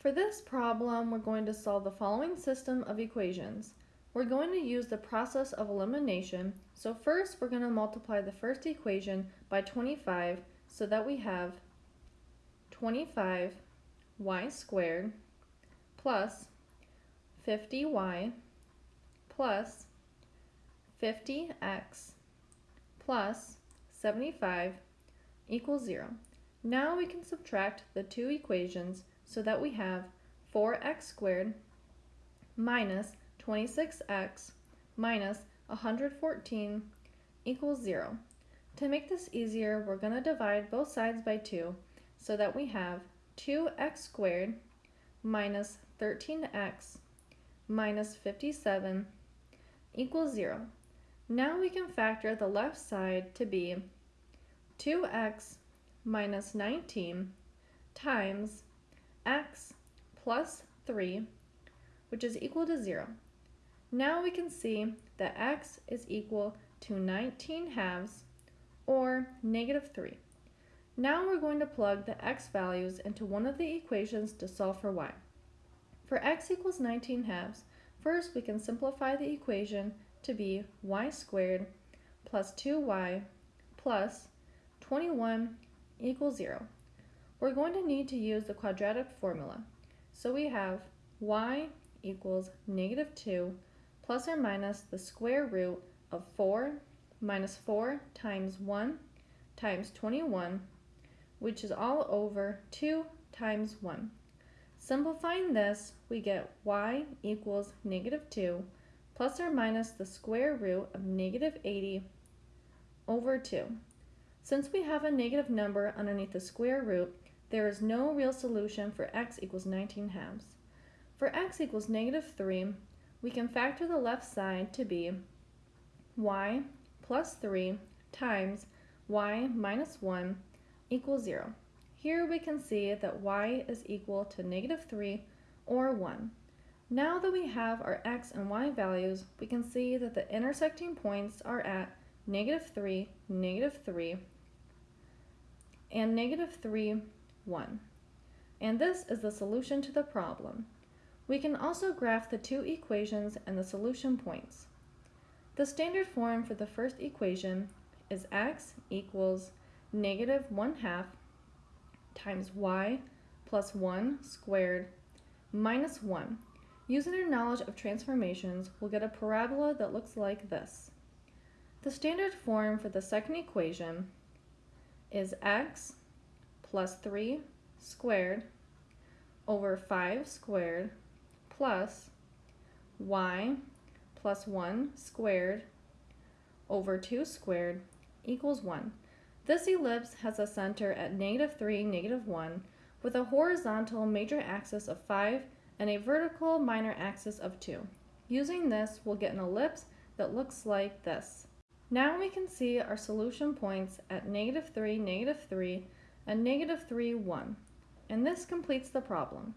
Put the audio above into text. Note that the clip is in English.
For this problem, we're going to solve the following system of equations. We're going to use the process of elimination. So first, we're going to multiply the first equation by 25 so that we have 25y squared plus 50y plus 50x plus 75 equals 0. Now we can subtract the two equations so that we have 4x squared minus 26x minus 114 equals 0. To make this easier, we're going to divide both sides by 2 so that we have 2x squared minus 13x minus 57 equals 0. Now we can factor the left side to be 2x minus 19 times x plus 3, which is equal to 0. Now we can see that x is equal to 19 halves, or negative 3. Now we're going to plug the x values into one of the equations to solve for y. For x equals 19 halves, first we can simplify the equation to be y squared plus 2y plus 21 equals 0. We're going to need to use the quadratic formula. So we have y equals negative 2 plus or minus the square root of 4 minus 4 times 1 times 21, which is all over 2 times 1. Simplifying this, we get y equals negative 2 plus or minus the square root of negative 80 over 2. Since we have a negative number underneath the square root, there is no real solution for x equals 19 halves. For x equals negative 3, we can factor the left side to be y plus 3 times y minus 1 equals 0. Here we can see that y is equal to negative 3 or 1. Now that we have our x and y values, we can see that the intersecting points are at negative 3, negative 3, and negative 3, 1. And this is the solution to the problem. We can also graph the two equations and the solution points. The standard form for the first equation is x equals negative 1 half times y plus 1 squared minus 1. Using our knowledge of transformations, we'll get a parabola that looks like this. The standard form for the second equation is x plus 3 squared over 5 squared plus y plus 1 squared over 2 squared equals 1. This ellipse has a center at negative 3, negative 1, with a horizontal major axis of 5 and a vertical minor axis of 2. Using this, we'll get an ellipse that looks like this. Now we can see our solution points at negative 3, negative 3, and negative 3, 1. And this completes the problem.